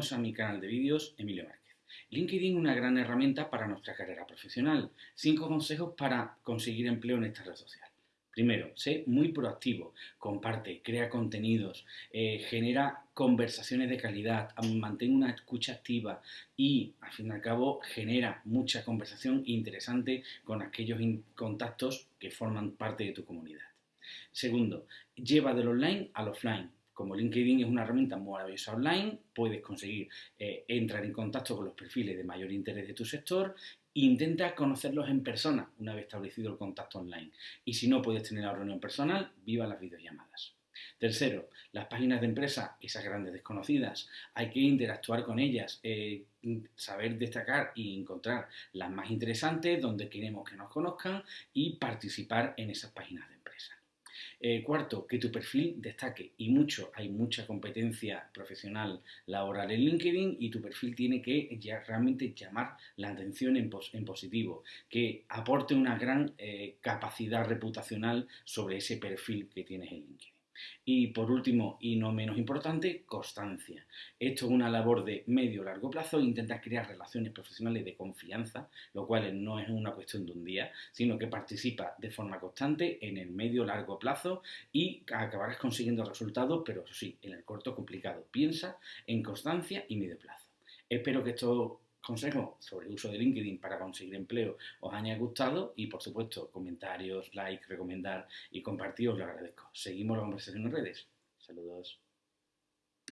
A mi canal de vídeos Emilio Márquez. LinkedIn una gran herramienta para nuestra carrera profesional. Cinco consejos para conseguir empleo en esta red social. Primero, sé muy proactivo, comparte, crea contenidos, eh, genera conversaciones de calidad, mantén una escucha activa y, al fin y al cabo, genera mucha conversación interesante con aquellos contactos que forman parte de tu comunidad. Segundo, lleva del online al offline como LinkedIn es una herramienta maravillosa online, puedes conseguir eh, entrar en contacto con los perfiles de mayor interés de tu sector intenta conocerlos en persona una vez establecido el contacto online. Y si no puedes tener la reunión personal, viva las videollamadas. Tercero, las páginas de empresa, esas grandes desconocidas, hay que interactuar con ellas, eh, saber destacar y encontrar las más interesantes, donde queremos que nos conozcan y participar en esas páginas de empresa. Eh, cuarto, que tu perfil destaque y mucho, hay mucha competencia profesional laboral en LinkedIn y tu perfil tiene que ya realmente llamar la atención en, positivo, que aporte una gran eh, capacidad reputacional sobre ese perfil que tienes en LinkedIn. Y por último, y no menos importante, constancia. Esto es una labor de medio-largo plazo, intenta crear relaciones profesionales de confianza, lo cual no es una cuestión de un día, sino que participa de forma constante en el medio-largo plazo y acabarás consiguiendo resultados, pero sí, en el corto complicado. Piensa en constancia y medio plazo. Espero que esto consejos sobre el uso de LinkedIn para conseguir empleo os haya gustado y por supuesto comentarios, like, recomendar y compartir os lo agradezco. Seguimos la conversación en redes. Saludos.